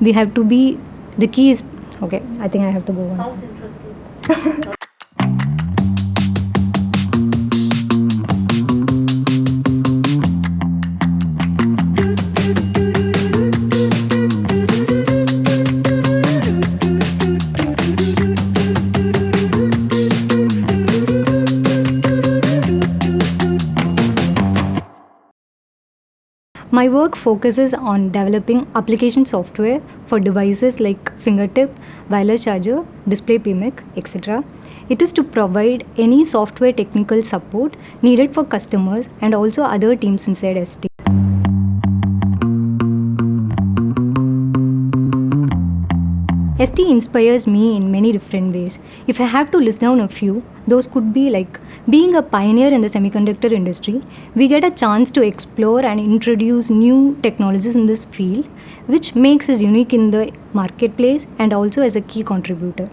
we have to be the key is okay i think i have to go on My work focuses on developing application software for devices like fingertip, wireless charger, display PMIC, etc. It is to provide any software technical support needed for customers and also other teams inside ST. ST inspires me in many different ways. If I have to list down a few, those could be like being a pioneer in the semiconductor industry, we get a chance to explore and introduce new technologies in this field, which makes us unique in the marketplace and also as a key contributor.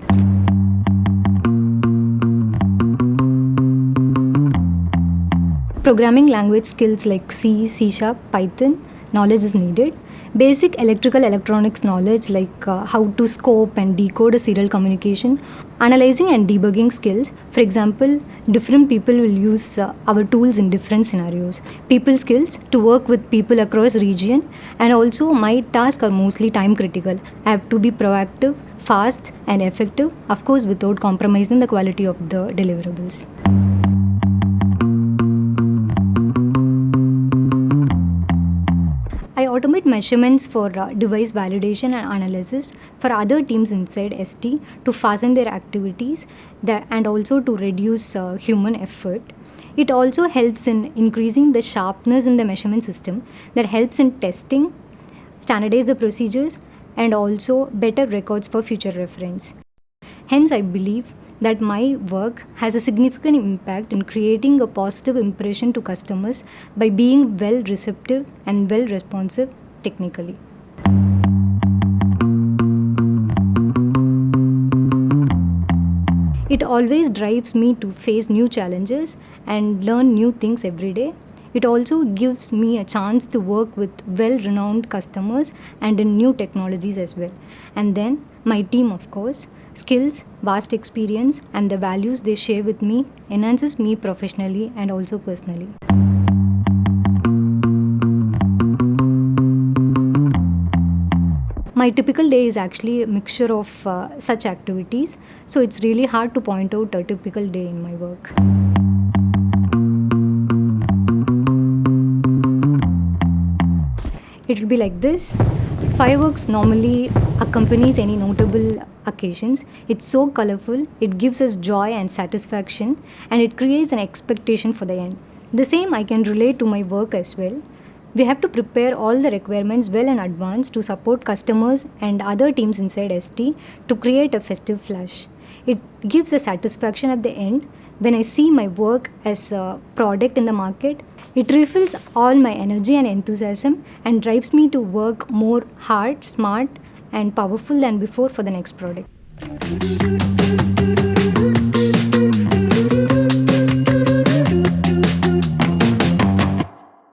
Programming language skills like C, C Sharp, Python, knowledge is needed. Basic electrical electronics knowledge like uh, how to scope and decode a serial communication. Analyzing and debugging skills. For example, different people will use uh, our tools in different scenarios. People skills to work with people across region and also my tasks are mostly time critical. I have to be proactive, fast and effective, of course without compromising the quality of the deliverables. Measurements for uh, device validation and analysis for other teams inside ST to fasten their activities and also to reduce uh, human effort. It also helps in increasing the sharpness in the measurement system that helps in testing, standardize the procedures, and also better records for future reference. Hence, I believe that my work has a significant impact in creating a positive impression to customers by being well receptive and well responsive technically. It always drives me to face new challenges and learn new things every day. It also gives me a chance to work with well renowned customers and in new technologies as well. And then my team, of course, skills, vast experience, and the values they share with me enhances me professionally and also personally. My typical day is actually a mixture of uh, such activities, so it's really hard to point out a typical day in my work. It will be like this. Fireworks normally accompanies any notable occasions. It's so colorful, it gives us joy and satisfaction, and it creates an expectation for the end. The same I can relate to my work as well. We have to prepare all the requirements well in advance to support customers and other teams inside ST to create a festive flash. It gives a satisfaction at the end when I see my work as a product in the market. It refills all my energy and enthusiasm and drives me to work more hard, smart, and powerful than before for the next product.